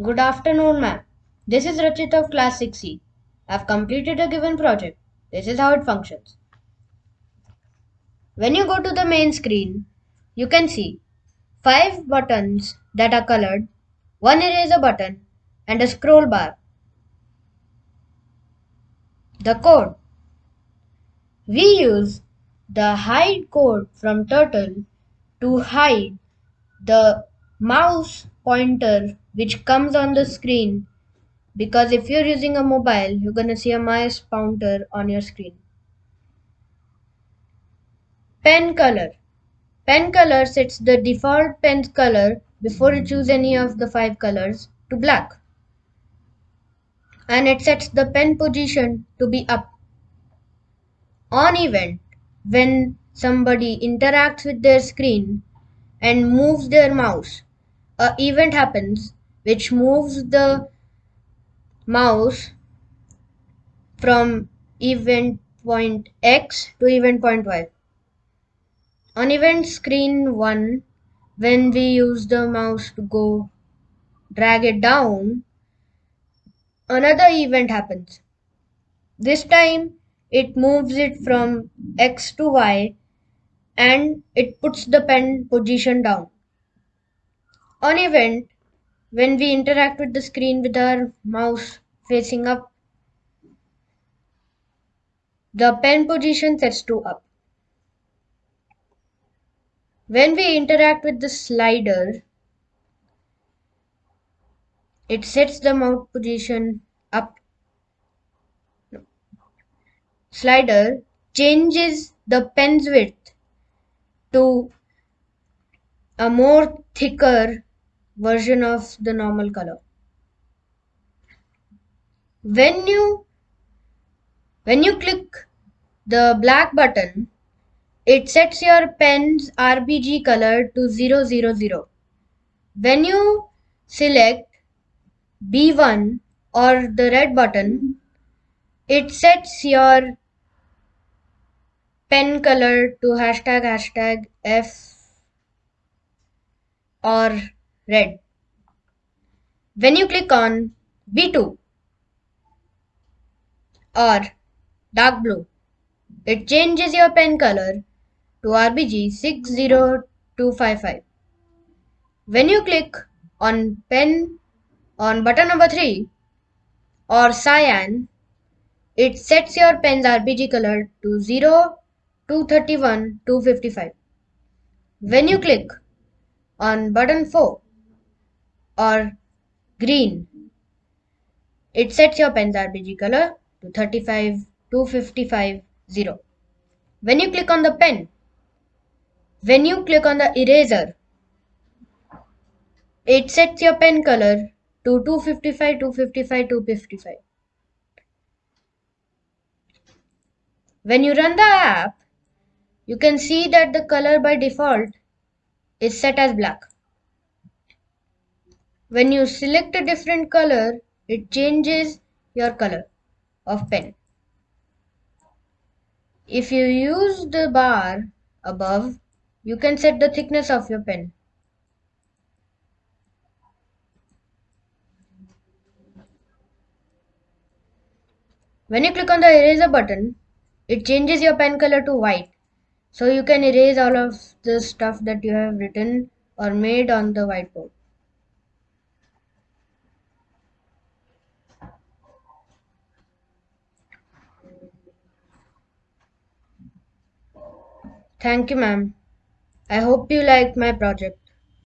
Good afternoon, ma'am. This is Rachit of Class 6C. I've completed a given project. This is how it functions. When you go to the main screen, you can see five buttons that are colored, one eraser button, and a scroll bar. The code. We use the hide code from Turtle to hide the mouse pointer which comes on the screen because if you're using a mobile you're gonna see a mouse pointer on your screen. Pen color. Pen color sets the default pen color before you choose any of the five colors to black and it sets the pen position to be up. On event, when somebody interacts with their screen and moves their mouse, a event happens which moves the mouse from event point X to event point Y. On event screen 1, when we use the mouse to go drag it down, another event happens. This time it moves it from X to Y and it puts the pen position down. On event, when we interact with the screen with our mouse facing up, the pen position sets to up. When we interact with the slider, it sets the mouse position up. Slider changes the pen's width to a more thicker version of the normal color. When you when you click the black button, it sets your pen's RGB color to 000. When you select B1 or the red button, it sets your pen color to hashtag hashtag F or red. When you click on B2 or dark blue, it changes your pen color to RGB 60255. When you click on pen on button number 3 or cyan, it sets your pen's RGB color to 0, 231, 255. When you click on button 4 or green, it sets your pen's RGB color to 35, 255, 0. When you click on the pen, when you click on the eraser, it sets your pen color to 255, 255, 255. When you run the app, you can see that the color by default is set as black. When you select a different color, it changes your color of pen. If you use the bar above, you can set the thickness of your pen. When you click on the eraser button, it changes your pen color to white. So you can erase all of the stuff that you have written or made on the whiteboard. Thank you, ma'am. I hope you liked my project.